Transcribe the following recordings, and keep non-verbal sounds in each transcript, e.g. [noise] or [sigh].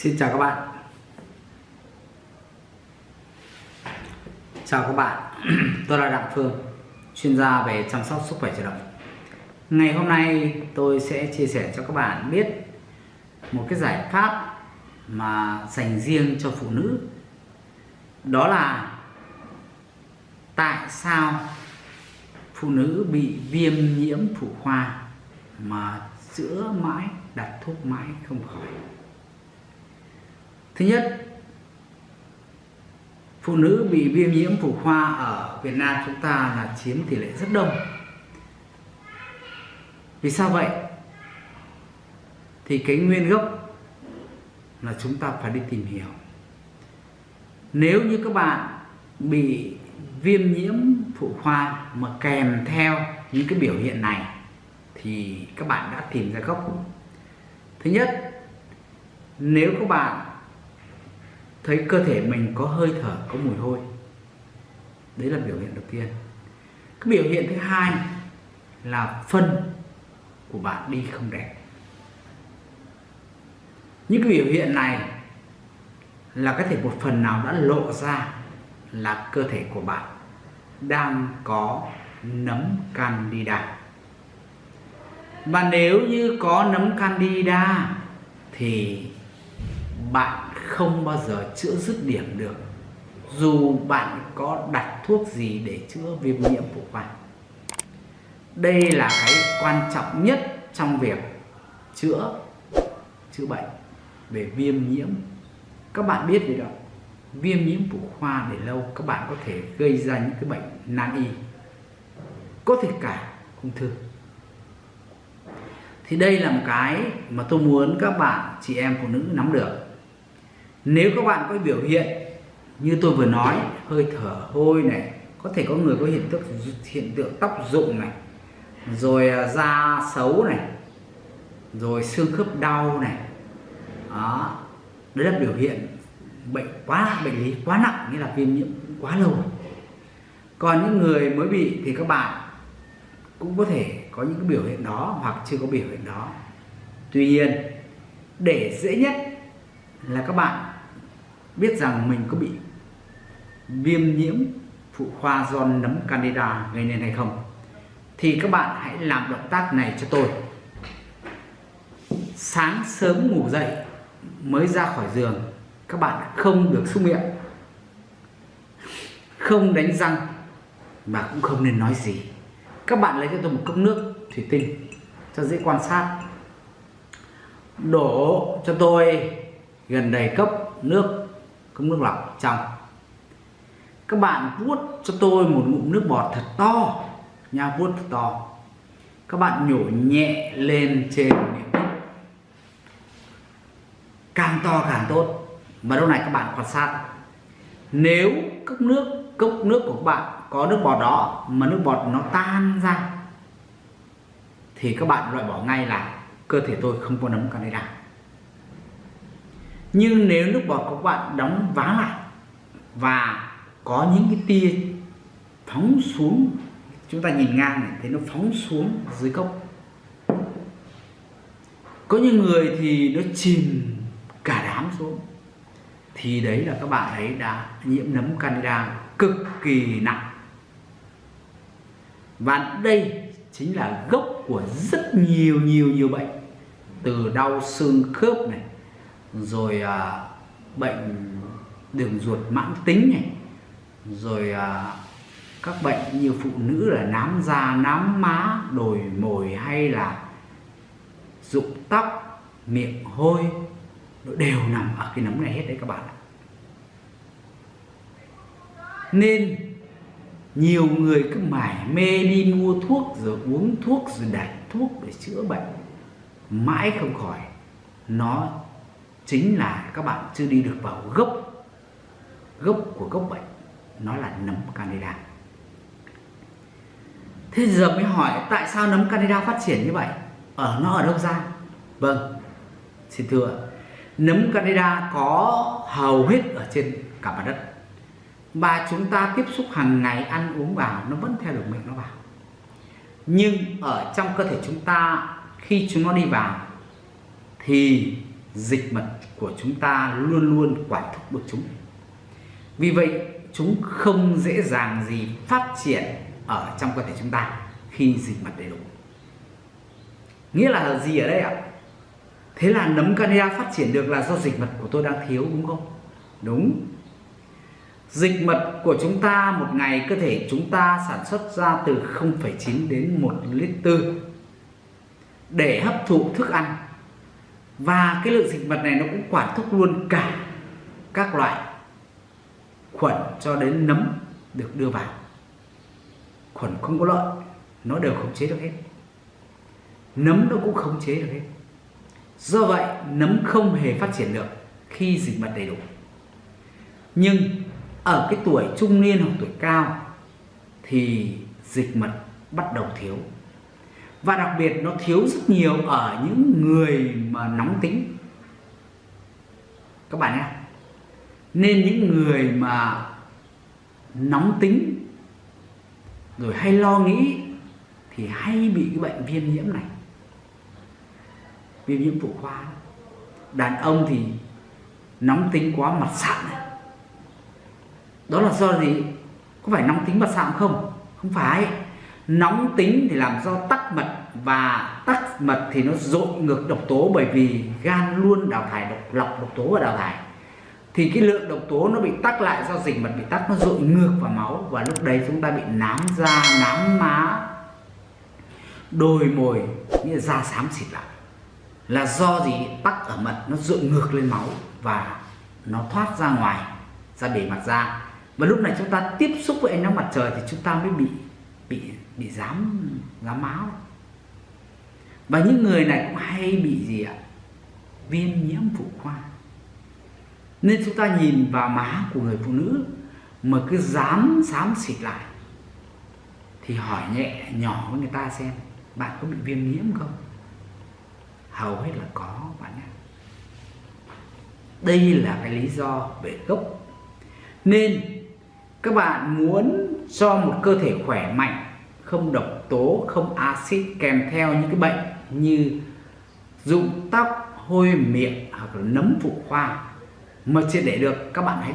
Xin chào các bạn. Chào các bạn. [clears throat] Tôi là Đặng Phương, Chuyên gia về chăm sóc sức khỏe chủ động. Ngày hôm nay tôi sẽ chia sẻ cho các bạn biết Một cái giải pháp Mà dành riêng cho phụ nữ. Đó là Tại sao Phụ nữ bị viêm nhiễm phụ khoa Mà chữa mãi, đặt thuốc mãi không khỏi. Thứ nhất, phụ nữ bị viêm nhiễm phụ khoa ở Việt Nam chúng ta là chiếm tỷ lệ rất đông. Vì sao vậy? Thì cái nguyên gốc là chúng ta phải đi tìm hiểu. Nếu như các bạn bị viêm nhiễm phụ khoa mà kèm theo những cái biểu hiện này thì các bạn đã tìm ra gốc. Thứ nhất, nếu các bạn thấy cơ thể mình có hơi thở, có mùi hôi. Đấy là biểu hiện đầu tiên. Cái biểu hiện thứ hai là phân của bạn đi không đẹp. Những cái biểu hiện này là có thể một phần nào đã lộ ra là cơ thể của bạn đang có nấm candida. Và nếu như có nấm candida thì bạn không bao giờ chữa dứt điểm được. Dù bạn có đặt thuốc gì để chữa viêm nhiễm phụ khoa, đây là cái quan trọng nhất trong việc chữa chữa bệnh về viêm nhiễm. Các bạn biết gì đó? Viêm nhiễm phụ khoa để lâu, các bạn có thể gây ra những cái bệnh nan y, có thể cả ung thư. Thì đây là một cái mà tôi muốn các bạn, chị em phụ nữ nắm được nếu các bạn có biểu hiện như tôi vừa nói, hơi thở, hôi này, có thể có người có hiện tượng hiện tượng tóc rụng này, rồi à, da xấu này, rồi xương khớp đau này, đó, đấy là biểu hiện bệnh quá, bệnh lý quá nặng như là viêm nhiễm quá lâu. Còn những người mới bị thì các bạn cũng có thể có những cái biểu hiện đó hoặc chưa có biểu hiện đó. Tuy nhiên, để dễ nhất là các bạn biết rằng mình có bị viêm nhiễm phụ khoa do nấm candida gây nên hay không, thì các bạn hãy làm động tác này cho tôi. Sáng sớm ngủ dậy mới ra khỏi giường, các bạn không được xúc miệng, không đánh răng và cũng không nên nói gì. Các bạn lấy cho tôi một cốc nước thủy tinh cho dễ quan sát. Đổ cho tôi gần đầy cốc nước cốc nước lọc trong. Các bạn vuốt cho tôi một ngụm nước bọt thật to, nha, vuốt thật to. Các bạn nhổ nhẹ lên trên miệng cốc càng to càng tốt. Và lúc này các bạn quan sát. Nếu cốc nước cốc nước của các bạn có nước bọt đó, mà nước bọt nó tan ra, thì các bạn loại bỏ ngay là cơ thể tôi không có nấm candida nhưng nếu lúc đó các bạn đóng vá lại và có những cái tia phóng xuống, chúng ta nhìn ngang này, thấy nó phóng xuống dưới cốc có những người thì nó chìm cả đám xuống. Thì đấy là các bạn ấy đã nhiễm nấm candida cực kỳ nặng. Và đây chính là gốc của rất nhiều nhiều nhiều bệnh. Từ đau xương khớp này rồi à, bệnh đường ruột mãn tính này. Rồi à, các bệnh như phụ nữ là nám da nám má đồi mồi hay là rụng tóc miệng hôi nó đều nằm ở cái nấm này hết đấy các bạn ạ. Nên nhiều người cứ mải mê đi mua thuốc rồi uống thuốc rồi đặt thuốc để chữa bệnh mãi không khỏi nó chính là các bạn chưa đi được vào gốc gốc của gốc bệnh, nó là nấm candida. Thế giờ mới hỏi tại sao nấm candida phát triển như vậy? Ở nó ở đâu ra? Vâng xin thưa, nấm candida có hầu hết ở trên cả mặt đất. Và chúng ta tiếp xúc hàng ngày, ăn uống vào, nó vẫn theo được miệng nó vào. Nhưng ở trong cơ thể chúng ta, khi chúng nó đi vào, thì dịch mật của chúng ta luôn luôn quản thúc được chúng. Vì vậy chúng không dễ dàng gì phát triển ở trong cơ thể chúng ta khi dịch mật đầy đủ. Nghĩa là gì ở đây ạ? Thế là nấm canada phát triển được là do dịch mật của tôi đang thiếu đúng không? Đúng. Dịch mật của chúng ta một ngày cơ thể chúng ta sản xuất ra từ 0,9 đến 1 lít tư để hấp thụ thức ăn và cái lượng dịch mật này nó cũng quản thúc luôn cả các loại khuẩn cho đến nấm được đưa vào. Khuẩn không có lợi, nó đều khống chế được hết. Nấm nó cũng khống chế được hết. Do vậy, nấm không hề phát triển được khi dịch mật đầy đủ. Nhưng ở cái tuổi trung niên hoặc tuổi cao thì dịch mật bắt đầu thiếu và đặc biệt nó thiếu rất nhiều ở những người mà nóng tính. Các bạn nhé. Nên những người mà nóng tính, rồi hay lo nghĩ, thì hay bị cái bệnh viêm nhiễm này. Viêm nhiễm phụ khoa. Đàn ông thì nóng tính quá mặt sạm này. Đó là do gì? Có phải nóng tính mặt sạm không? Không phải nóng tính thì làm do tắc mật và tắc mật thì nó dội ngược độc tố bởi vì gan luôn đào thải độc lọc độc tố và đào thải. Thì cái lượng độc tố nó bị tắc lại do dịch mật bị tắc, nó dội ngược vào máu và lúc đấy chúng ta bị nám da, nám má đồi mồi nghĩa là da xám xịt lại. Là do gì? Tắc ở mật, nó dội ngược lên máu và nó thoát ra ngoài, ra bề mặt da. Và lúc này chúng ta tiếp xúc với ánh nắng mặt trời thì chúng ta mới bị bị bị dám dám máu và những người này cũng hay bị gì ạ? Viêm nhiễm phụ khoa. Nên chúng ta nhìn vào má của người phụ nữ mà cứ dám xám xịt lại, thì hỏi nhẹ, nhỏ với người ta xem, bạn có bị viêm nhiễm không? Hầu hết là có, bạn ạ. Đây là cái lý do về gốc. Nên các bạn muốn cho một cơ thể khỏe mạnh không độc tố, không axit kèm theo những cái bệnh như rụng tóc, hôi miệng hoặc là nấm phụ khoa. Mà chưa để được, các bạn hãy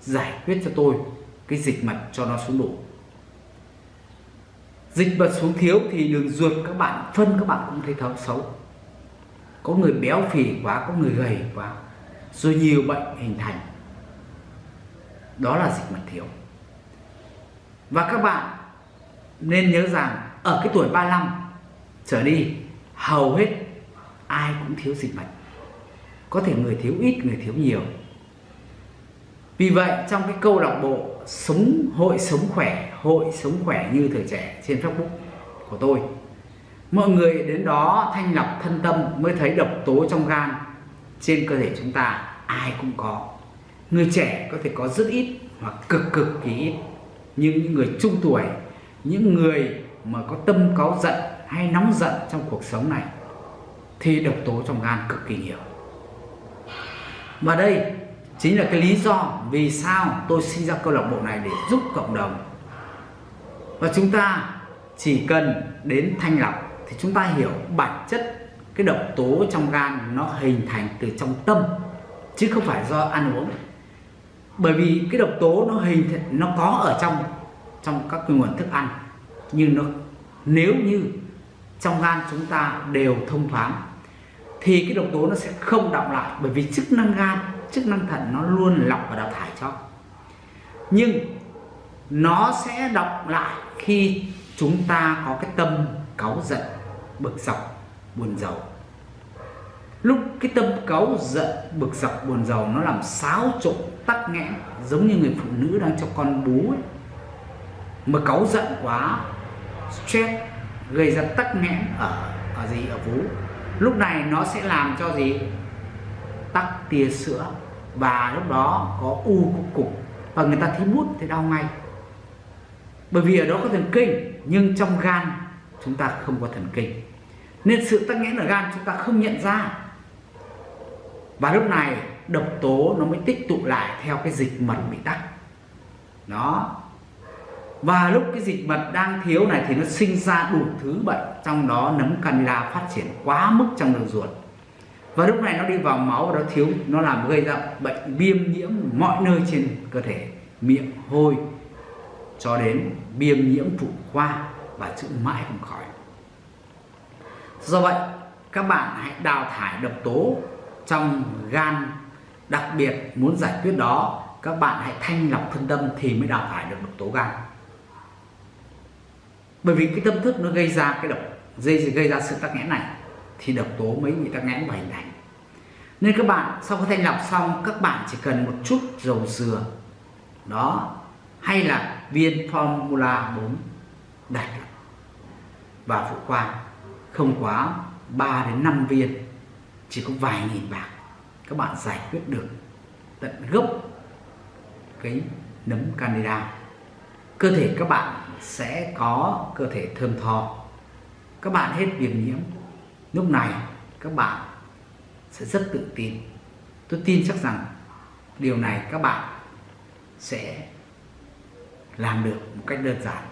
giải quyết cho tôi cái dịch mật cho nó xuống đủ. Dịch mật xuống thiếu thì đường ruột các bạn, phân các bạn cũng thấy thấu xấu. Có người béo phì quá, có người gầy quá, rồi nhiều bệnh hình thành. Đó là dịch mật thiếu. Và các bạn nên nhớ rằng ở cái tuổi 35 trở đi, hầu hết ai cũng thiếu dịch mật có thể người thiếu ít, người thiếu nhiều. Vì vậy, trong cái câu lạc bộ sống, hội sống khỏe, hội sống khỏe như thời trẻ trên facebook của tôi, mọi người đến đó thanh lọc thân tâm mới thấy độc tố trong gan. Trên cơ thể chúng ta ai cũng có. Người trẻ có thể có rất ít hoặc cực cực kỳ ít. Nhưng những người trung tuổi những người mà có tâm cáu giận hay nóng giận trong cuộc sống này thì độc tố trong gan cực kỳ nhiều. Và đây chính là cái lý do vì sao tôi sinh ra câu lạc bộ này để giúp cộng đồng. Và chúng ta chỉ cần đến thanh lọc thì chúng ta hiểu bản chất cái độc tố trong gan nó hình thành từ trong tâm, chứ không phải do ăn uống. Bởi vì cái độc tố nó hình nó có ở trong trong các nguồn thức ăn nhưng nó nếu như trong gan chúng ta đều thông thoáng, thì cái độc tố nó sẽ không đọng lại, bởi vì chức năng gan, chức năng thận nó luôn lọc và đào thải cho. Nhưng nó sẽ đọng lại khi chúng ta có cái tâm cáu giận, bực dọc, buồn rầu lúc cái tâm cáu giận, bực dọc, buồn rầu nó làm xáo trộn, tắc nghẽn, giống như người phụ nữ đang cho con bú ấy mà cáu giận quá, stress, gây ra tắc nghẽn ở ở gì, ở vú. Lúc này nó sẽ làm cho gì? Tắc tia sữa. Và lúc đó có u cục cục. Và người ta thấy bút thì đau ngay. Bởi vì ở đó có thần kinh, nhưng trong gan chúng ta không có thần kinh. Nên sự tắc nghẽn ở gan chúng ta không nhận ra. Và lúc này độc tố nó mới tích tụ lại theo cái dịch mật bị tắc. Đó và lúc cái dịch mật đang thiếu này thì nó sinh ra đủ thứ bệnh, trong đó nấm candida phát triển quá mức trong đường ruột. Và lúc này nó đi vào máu và nó thiếu, nó làm gây ra bệnh viêm nhiễm mọi nơi trên cơ thể, miệng, hôi, cho đến viêm nhiễm phụ khoa và chữa mãi không khỏi. Do vậy, các bạn hãy đào thải độc tố trong gan, đặc biệt muốn giải quyết đó, các bạn hãy thanh lọc thân tâm thì mới đào thải được độc tố gan bởi vì cái tâm thức nó gây ra cái độc, dây, gây ra sự tắc nghẽn này, thì độc tố mới bị tắc nghẽn và hình thành. Nên các bạn sau khi thanh lọc xong, các bạn chỉ cần một chút dầu dừa, đó, hay là viên formula 4 đặt và phụ khoa, không quá 3 đến 5 viên, chỉ có vài nghìn bạc, các bạn giải quyết được tận gốc cái nấm candida. Cơ thể các bạn sẽ có cơ thể thơm tho. Các bạn hết viêm nhiễm, lúc này các bạn sẽ rất tự tin. Tôi tin chắc rằng điều này các bạn sẽ làm được một cách đơn giản.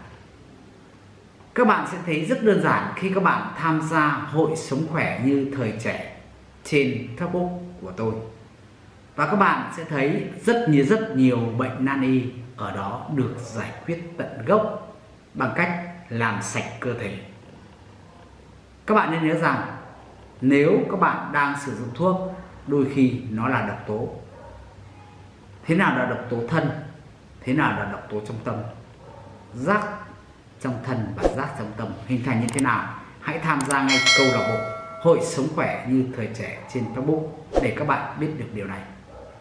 Các bạn sẽ thấy rất đơn giản khi các bạn tham gia hội sống khỏe như thời trẻ trên Facebook của tôi. Và các bạn sẽ thấy rất nhiều rất nhiều bệnh nan y ở đó được giải quyết tận gốc bằng cách làm sạch cơ thể. Các bạn nên nhớ rằng, nếu các bạn đang sử dụng thuốc, đôi khi nó là độc tố. Thế nào là độc tố thân? Thế nào là độc tố trong tâm? Rác trong thân và rác trong tâm hình thành như thế nào? Hãy tham gia ngay câu lạc bộ hội sống khỏe như thời trẻ trên Facebook để các bạn biết được điều này.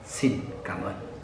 Xin cảm ơn.